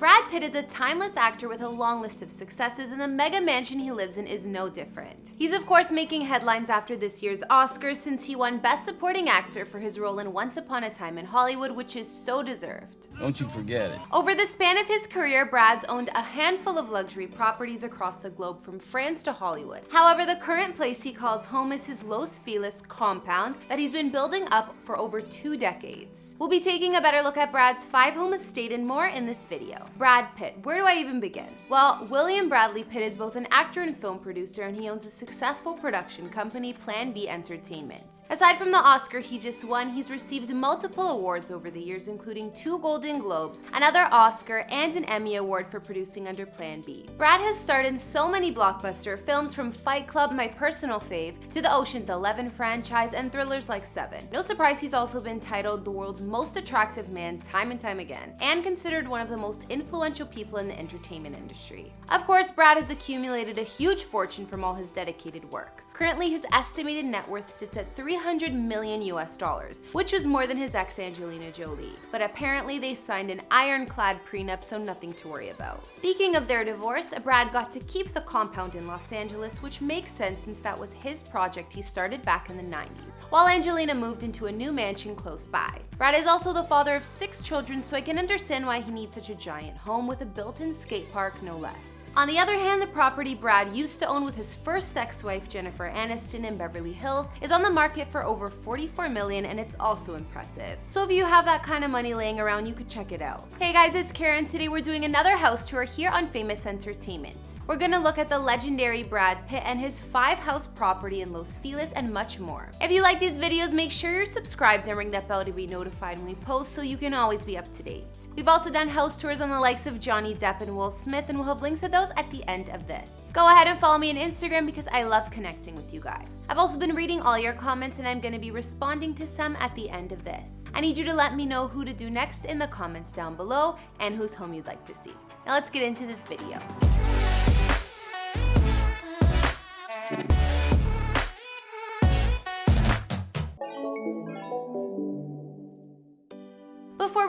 Brad Pitt is a timeless actor with a long list of successes and the mega mansion he lives in is no different. He's of course making headlines after this year's Oscars since he won Best Supporting Actor for his role in Once Upon a Time in Hollywood, which is so deserved. Don't you forget it. Over the span of his career, Brad's owned a handful of luxury properties across the globe from France to Hollywood. However, the current place he calls home is his Los Feliz compound that he's been building up for over two decades. We'll be taking a better look at Brad's five-home estate and more in this video. Brad Pitt, where do I even begin? Well, William Bradley Pitt is both an actor and film producer and he owns a successful production company, Plan B Entertainment. Aside from the Oscar he just won, he's received multiple awards over the years including two Golden Golden Globes, another Oscar, and an Emmy Award for producing under Plan B. Brad has starred in so many blockbuster films from Fight Club, my personal fave, to the Ocean's Eleven franchise and thrillers like Seven. No surprise he's also been titled the world's most attractive man time and time again, and considered one of the most influential people in the entertainment industry. Of course, Brad has accumulated a huge fortune from all his dedicated work. Currently, his estimated net worth sits at 300 million US dollars, which was more than his ex Angelina Jolie. But apparently they signed an ironclad prenup, so nothing to worry about. Speaking of their divorce, Brad got to keep the compound in Los Angeles, which makes sense since that was his project he started back in the 90s, while Angelina moved into a new mansion close by. Brad is also the father of six children, so I can understand why he needs such a giant home with a built-in skate park, no less. On the other hand, the property Brad used to own with his first ex-wife Jennifer Aniston in Beverly Hills is on the market for over 44 million and it's also impressive. So if you have that kind of money laying around, you could check it out. Hey guys, it's Karen. Today we're doing another house tour here on Famous Entertainment. We're gonna look at the legendary Brad Pitt and his five house property in Los Feliz and much more. If you like these videos, make sure you're subscribed and ring that bell to be notified when we post so you can always be up to date. We've also done house tours on the likes of Johnny Depp and Will Smith and we'll have links to those those at the end of this. Go ahead and follow me on Instagram because I love connecting with you guys. I've also been reading all your comments and I'm going to be responding to some at the end of this. I need you to let me know who to do next in the comments down below and whose home you'd like to see. Now let's get into this video.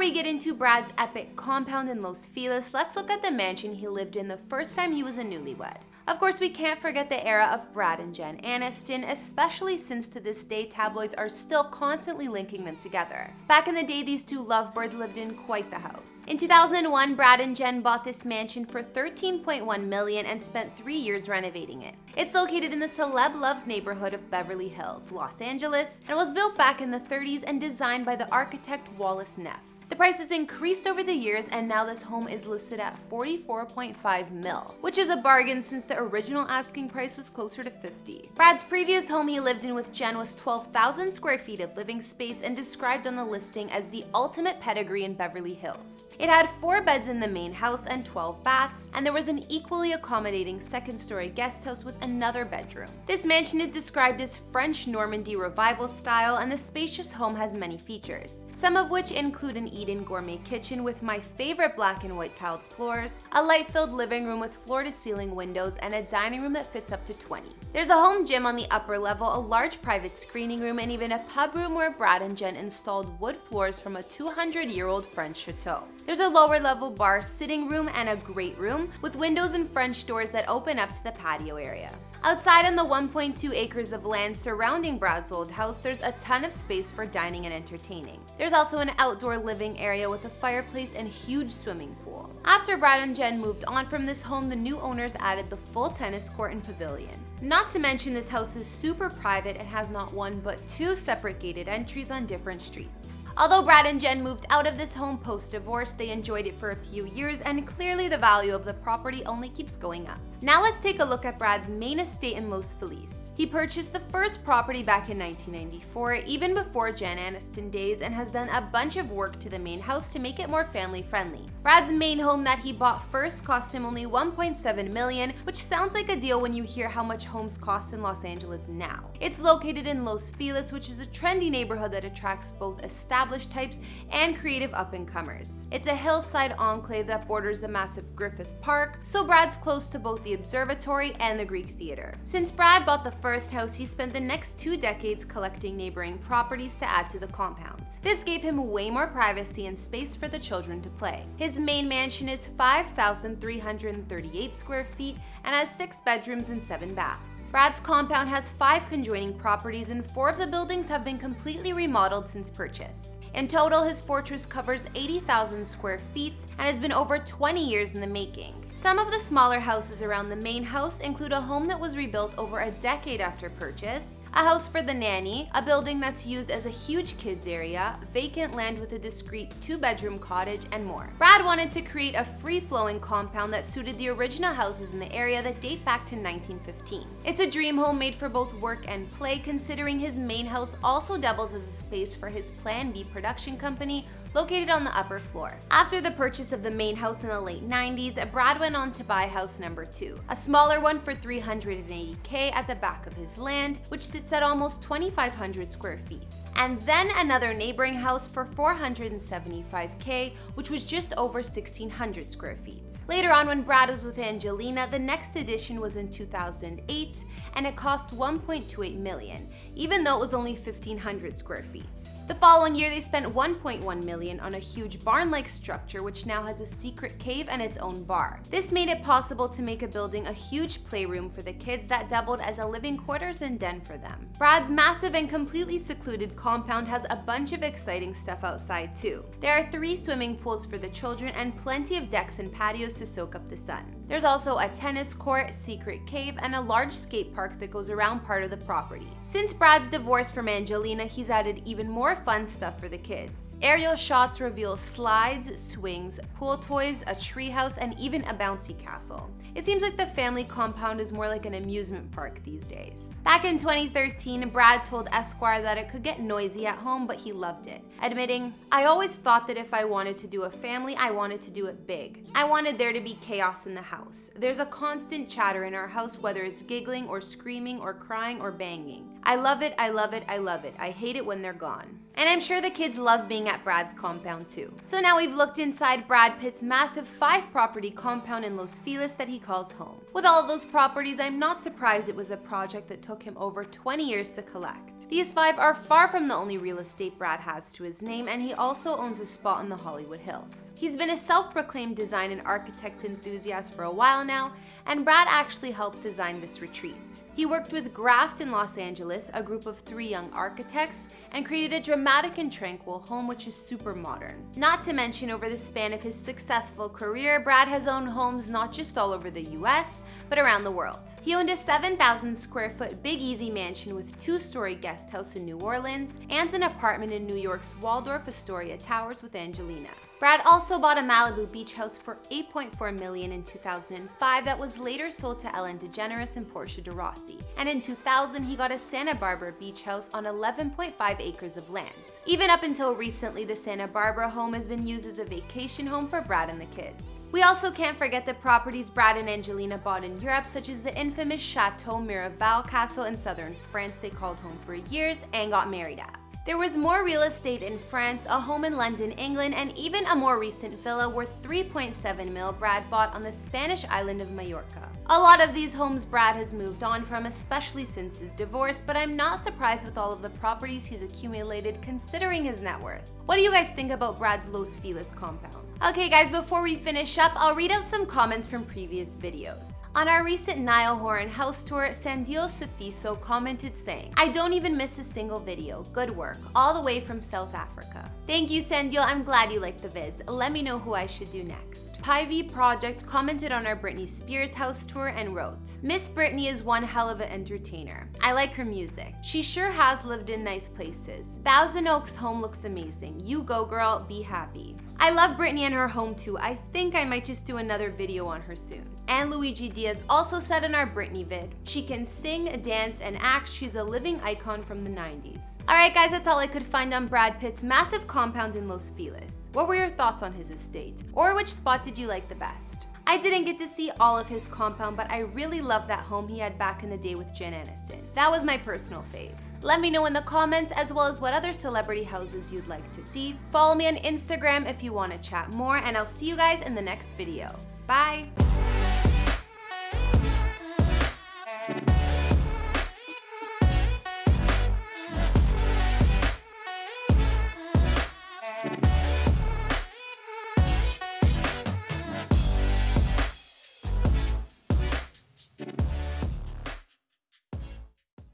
We get into Brad's epic compound in Los Feliz, let's look at the mansion he lived in the first time he was a newlywed. Of course, we can't forget the era of Brad and Jen Aniston, especially since to this day tabloids are still constantly linking them together. Back in the day, these two lovebirds lived in quite the house. In 2001, Brad and Jen bought this mansion for 13.1 million and spent three years renovating it. It's located in the celeb-loved neighborhood of Beverly Hills, Los Angeles, and was built back in the 30s and designed by the architect Wallace Neff. The price has increased over the years and now this home is listed at 44.5 mil, which is a bargain since the original asking price was closer to 50. Brad's previous home he lived in with Jen was 12,000 square feet of living space and described on the listing as the ultimate pedigree in Beverly Hills. It had four beds in the main house and 12 baths, and there was an equally accommodating second story guest house with another bedroom. This mansion is described as French Normandy revival style and the spacious home has many features, some of which include an Eden gourmet kitchen with my favorite black and white tiled floors, a light-filled living room with floor-to-ceiling windows, and a dining room that fits up to 20. There's a home gym on the upper level, a large private screening room, and even a pub room where Brad and Jen installed wood floors from a 200-year-old French chateau. There's a lower level bar, sitting room, and a great room with windows and French doors that open up to the patio area. Outside on the 1.2 acres of land surrounding Brad's old house, there's a ton of space for dining and entertaining. There's also an outdoor living area with a fireplace and huge swimming pool. After Brad and Jen moved on from this home, the new owners added the full tennis court and pavilion. Not to mention this house is super private and has not one but two separate gated entries on different streets. Although Brad and Jen moved out of this home post-divorce, they enjoyed it for a few years and clearly the value of the property only keeps going up. Now let's take a look at Brad's main estate in Los Feliz. He purchased the first property back in 1994, even before Jen Aniston days, and has done a bunch of work to the main house to make it more family friendly. Brad's main home that he bought first cost him only 1.7 million, which sounds like a deal when you hear how much homes cost in Los Angeles now. It's located in Los Feliz, which is a trendy neighborhood that attracts both established types and creative up-and-comers. It's a hillside enclave that borders the massive Griffith Park, so Brad's close to both the the observatory and the Greek theater. Since Brad bought the first house, he spent the next two decades collecting neighboring properties to add to the compounds. This gave him way more privacy and space for the children to play. His main mansion is 5,338 square feet and has six bedrooms and seven baths. Brad's compound has five conjoining properties and four of the buildings have been completely remodeled since purchase. In total, his fortress covers 80,000 square feet and has been over 20 years in the making. Some of the smaller houses around the main house include a home that was rebuilt over a decade after purchase, a house for the nanny, a building that's used as a huge kids area, vacant land with a discreet two-bedroom cottage, and more. Brad wanted to create a free-flowing compound that suited the original houses in the area that date back to 1915. It's a dream home made for both work and play considering his main house also doubles as a space for his Plan B production company located on the upper floor. After the purchase of the main house in the late 90s, Brad went on to buy house number 2, a smaller one for 380k at the back of his land, which sits at almost 2,500 square feet. And then another neighboring house for 475k, which was just over 1,600 square feet. Later on, when Brad was with Angelina, the next addition was in 2008, and it cost 1.28 million, even though it was only 1,500 square feet. The following year, they spent 1.1 million on a huge barn-like structure which now has a secret cave and its own bar. This made it possible to make a building a huge playroom for the kids that doubled as a living quarters and den for them. Brad's massive and completely secluded compound has a bunch of exciting stuff outside too. There are three swimming pools for the children and plenty of decks and patios to soak up the sun. There's also a tennis court, secret cave, and a large skate park that goes around part of the property. Since Brad's divorce from Angelina, he's added even more fun stuff for the kids. Aerial shots reveal slides, swings, pool toys, a treehouse, and even a bouncy castle. It seems like the family compound is more like an amusement park these days. Back in 2013, Brad told Esquire that it could get noisy at home, but he loved it, admitting, I always thought that if I wanted to do a family, I wanted to do it big. I wanted there to be chaos in the house house. There's a constant chatter in our house, whether it's giggling or screaming or crying or banging. I love it, I love it, I love it. I hate it when they're gone. And I'm sure the kids love being at Brad's compound too. So now we've looked inside Brad Pitt's massive five property compound in Los Feliz that he calls home. With all of those properties, I'm not surprised it was a project that took him over 20 years to collect. These five are far from the only real estate Brad has to his name, and he also owns a spot in the Hollywood Hills. He's been a self-proclaimed design and architect enthusiast for a while now, and Brad actually helped design this retreat. He worked with Graft in Los Angeles, a group of three young architects, and created a dramatic and tranquil home which is super modern. Not to mention over the span of his successful career, Brad has owned homes not just all over the US, but around the world. He owned a 7,000 square foot Big Easy mansion with two-story guest house in New Orleans and an apartment in New York's Waldorf Astoria Towers with Angelina. Brad also bought a Malibu beach house for 8.4 million in 2005 that was later sold to Ellen DeGeneres and Portia de Rossi. And in 2000, he got a Santa Barbara beach house on 11.5 acres of land. Even up until recently, the Santa Barbara home has been used as a vacation home for Brad and the kids. We also can't forget the properties Brad and Angelina bought in Europe, such as the infamous Chateau Miraval Castle in southern France they called home for years and got married at. There was more real estate in France, a home in London, England, and even a more recent villa worth 3.7 mil Brad bought on the Spanish island of Mallorca. A lot of these homes Brad has moved on from, especially since his divorce, but I'm not surprised with all of the properties he's accumulated considering his net worth. What do you guys think about Brad's Los Feliz compound? Okay guys, before we finish up, I'll read out some comments from previous videos. On our recent Niall Horan house tour, Sandio Safiso commented saying, I don't even miss a single video. Good work. All the way from South Africa. Thank you, Sandio. I'm glad you liked the vids. Let me know who I should do next. Pivy Project commented on our Britney Spears house tour and wrote, Miss Britney is one hell of an entertainer. I like her music. She sure has lived in nice places. Thousand Oaks home looks amazing. You go girl, be happy. I love Britney and her home too. I think I might just do another video on her soon. And Luigi Diaz also said in our Britney vid, she can sing, dance, and act. She's a living icon from the 90s. Alright guys, that's all I could find on Brad Pitt's massive compound in Los Feliz. What were your thoughts on his estate? Or which spot did you like the best? I didn't get to see all of his compound, but I really loved that home he had back in the day with Jen Aniston. That was my personal fave. Let me know in the comments as well as what other celebrity houses you'd like to see. Follow me on Instagram if you want to chat more and I'll see you guys in the next video. Bye!